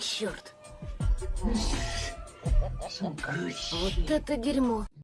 Черт. Вот это дерьмо.